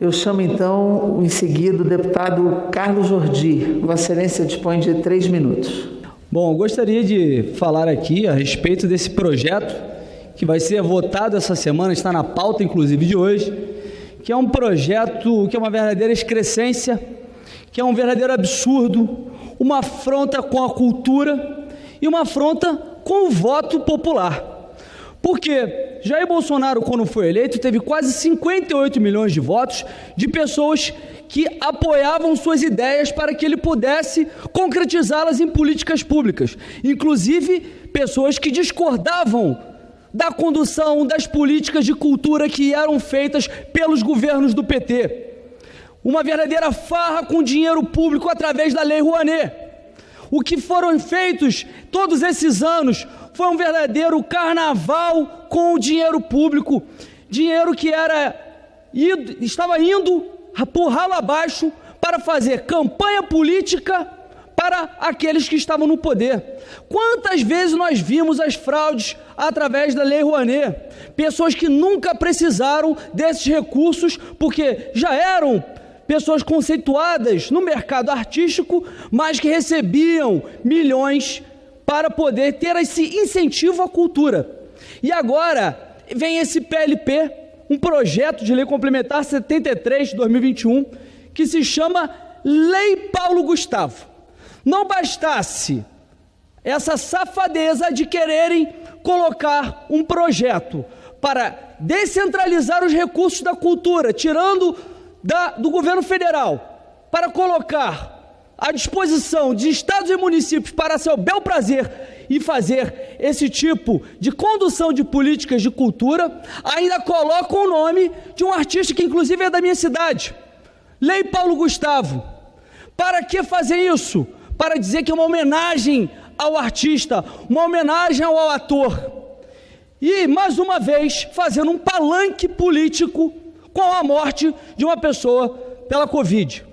Eu chamo então, em seguida, o deputado Carlos Jordi. Vossa Excelência dispõe de três minutos. Bom, gostaria de falar aqui a respeito desse projeto que vai ser votado essa semana, está na pauta inclusive de hoje, que é um projeto que é uma verdadeira excrescência, que é um verdadeiro absurdo, uma afronta com a cultura e uma afronta com o voto popular. Porque Jair Bolsonaro, quando foi eleito, teve quase 58 milhões de votos de pessoas que apoiavam suas ideias para que ele pudesse concretizá-las em políticas públicas, inclusive pessoas que discordavam da condução das políticas de cultura que eram feitas pelos governos do PT. Uma verdadeira farra com dinheiro público através da Lei Rouanet. O que foram feitos todos esses anos foi um verdadeiro carnaval com o dinheiro público, dinheiro que era estava indo por ralo abaixo para fazer campanha política para aqueles que estavam no poder. Quantas vezes nós vimos as fraudes através da Lei Rouanet? Pessoas que nunca precisaram desses recursos porque já eram pessoas conceituadas no mercado artístico, mas que recebiam milhões para poder ter esse incentivo à cultura. E agora vem esse PLP, um projeto de lei complementar 73 de 2021, que se chama Lei Paulo Gustavo. Não bastasse essa safadeza de quererem colocar um projeto para descentralizar os recursos da cultura, tirando da, do governo federal, para colocar à disposição de estados e municípios para seu bel prazer e fazer esse tipo de condução de políticas de cultura, ainda colocam o nome de um artista que inclusive é da minha cidade, Lei Paulo Gustavo. Para que fazer isso? Para dizer que é uma homenagem ao artista, uma homenagem ao ator. E, mais uma vez, fazendo um palanque político com a morte de uma pessoa pela Covid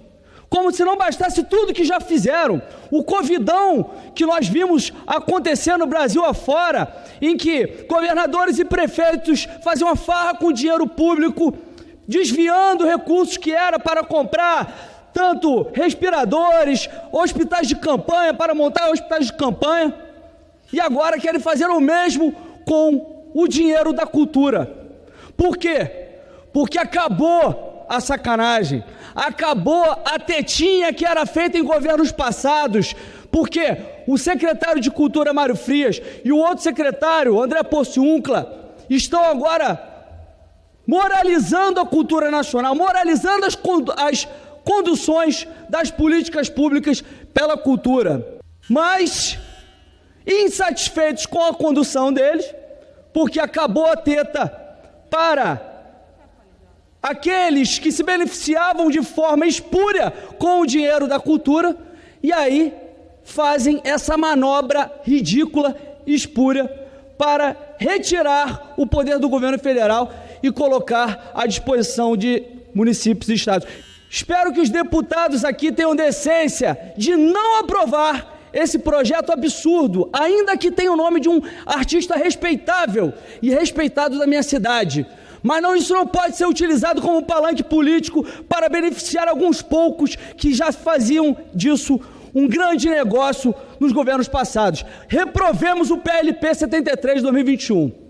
como se não bastasse tudo que já fizeram. O Covidão que nós vimos acontecer no Brasil afora, em que governadores e prefeitos faziam uma farra com dinheiro público, desviando recursos que era para comprar tanto respiradores, hospitais de campanha, para montar hospitais de campanha, e agora querem fazer o mesmo com o dinheiro da cultura. Por quê? Porque acabou a sacanagem, acabou a tetinha que era feita em governos passados, porque o secretário de Cultura Mário Frias e o outro secretário, André Porciuncla, estão agora moralizando a cultura nacional, moralizando as, as conduções das políticas públicas pela cultura. Mas, insatisfeitos com a condução deles, porque acabou a teta para aqueles que se beneficiavam de forma espúria com o dinheiro da cultura, e aí fazem essa manobra ridícula, espúria, para retirar o poder do governo federal e colocar à disposição de municípios e estados. Espero que os deputados aqui tenham decência de não aprovar esse projeto absurdo, ainda que tenha o nome de um artista respeitável e respeitado da minha cidade. Mas não, isso não pode ser utilizado como palanque político para beneficiar alguns poucos que já faziam disso um grande negócio nos governos passados. Reprovemos o PLP 73 de 2021.